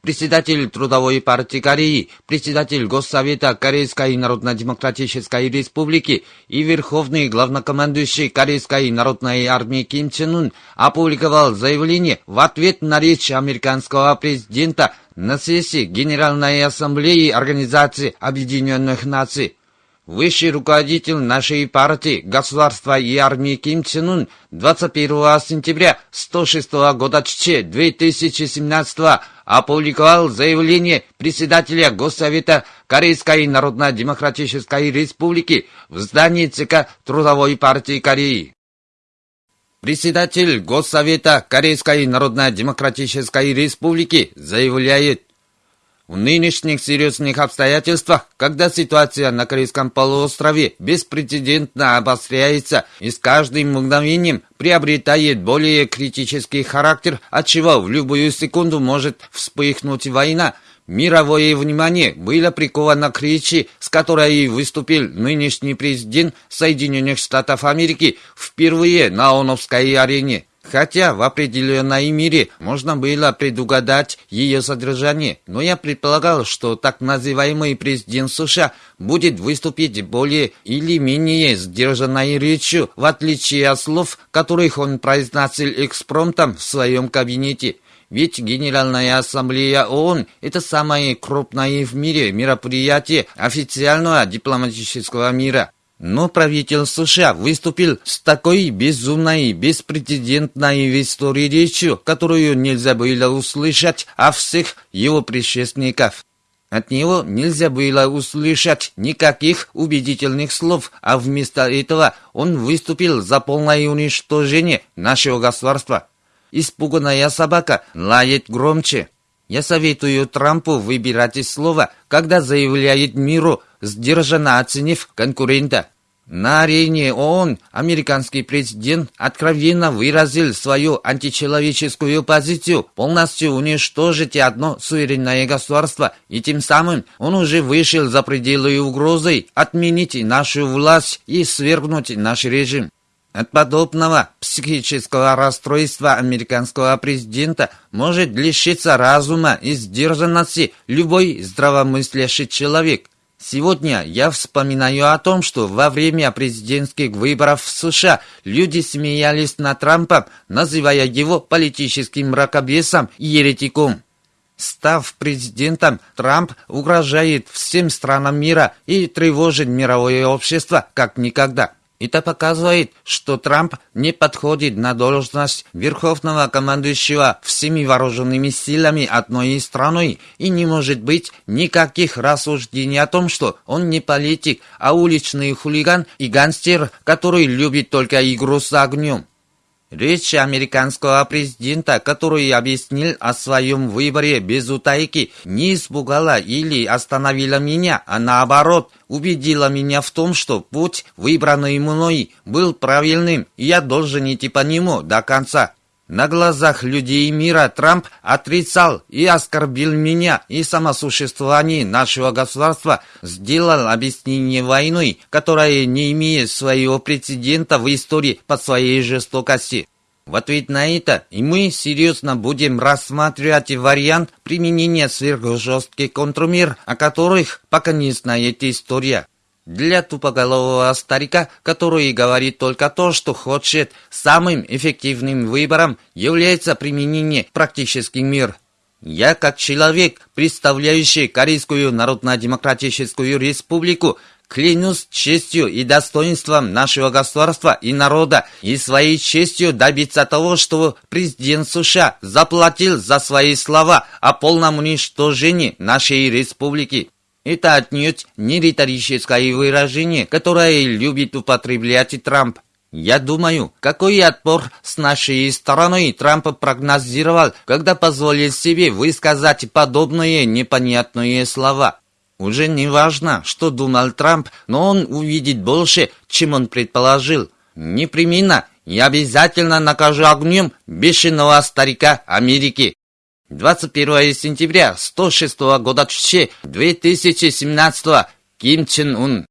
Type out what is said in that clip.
председатель Трудовой партии Кореи, председатель Госсовета Корейской Народно-Демократической Республики и верховный главнокомандующий Корейской Народной Армии Ким Чен Ун опубликовал заявление в ответ на речь американского президента на сессии Генеральной Ассамблеи Организации Объединенных Наций. Высший руководитель нашей партии, государства и армии Ким Чен Ун 21 сентября 106 года ЧЧ 2017 опубликовал заявление председателя Госсовета Корейской Народно-Демократической Республики в здании ЦК Трудовой партии Кореи. Председатель Госсовета Корейской Народно-Демократической Республики заявляет, в нынешних серьезных обстоятельствах, когда ситуация на Корейском полуострове беспрецедентно обостряется и с каждым мгновением приобретает более критический характер, отчего в любую секунду может вспыхнуть война, мировое внимание было приковано к речи, с которой выступил нынешний президент Соединенных Штатов Америки впервые на ОНовской арене. Хотя в определенной мере можно было предугадать ее содержание, но я предполагал, что так называемый президент США будет выступить более или менее сдержанной речью, в отличие от слов, которых он произносил экспромтом в своем кабинете. Ведь Генеральная Ассамблея ООН – это самое крупное в мире мероприятие официального дипломатического мира. Но правитель США выступил с такой безумной, беспрецедентной в истории речью, которую нельзя было услышать от всех его предшественников. От него нельзя было услышать никаких убедительных слов, а вместо этого он выступил за полное уничтожение нашего государства. Испуганная собака лает громче. Я советую Трампу выбирать слово, когда заявляет миру, сдержанно оценив конкурента. На арене ООН американский президент откровенно выразил свою античеловеческую позицию полностью уничтожить одно суверенное государство, и тем самым он уже вышел за пределы угрозы отменить нашу власть и свергнуть наш режим. От подобного психического расстройства американского президента может лишиться разума и сдержанности любой здравомыслящий человек. Сегодня я вспоминаю о том, что во время президентских выборов в США люди смеялись над Трампом, называя его политическим мракобесом и еретиком. Став президентом, Трамп угрожает всем странам мира и тревожит мировое общество как никогда. Это показывает, что Трамп не подходит на должность верховного командующего всеми вооруженными силами одной страной и не может быть никаких рассуждений о том, что он не политик, а уличный хулиган и гангстер, который любит только игру с огнем. Речь американского президента, который объяснил о своем выборе без утайки, не испугала или остановила меня, а наоборот, убедила меня в том, что путь, выбранный мной, был правильным, и я должен идти по нему до конца. На глазах людей мира Трамп отрицал и оскорбил меня и самосуществование нашего государства, сделал объяснение войной, которая не имеет своего прецедента в истории по своей жестокости. В ответ на это и мы серьезно будем рассматривать вариант применения сверхжестких контрмер, о которых пока не знает история. Для тупоголового старика, который говорит только то, что хочет, самым эффективным выбором является применение практический мир. Я, как человек, представляющий Корейскую Народно-Демократическую Республику, клянусь честью и достоинством нашего государства и народа и своей честью добиться того, чтобы президент США заплатил за свои слова о полном уничтожении нашей республики. Это отнюдь не риторическое выражение, которое любит употреблять Трамп. Я думаю, какой отпор с нашей стороны Трамп прогнозировал, когда позволил себе высказать подобные непонятные слова. Уже не важно, что думал Трамп, но он увидит больше, чем он предположил. Непременно и обязательно накажу огнем бешеного старика Америки. 21 сентября 106 года 2017 Ким Чен Ун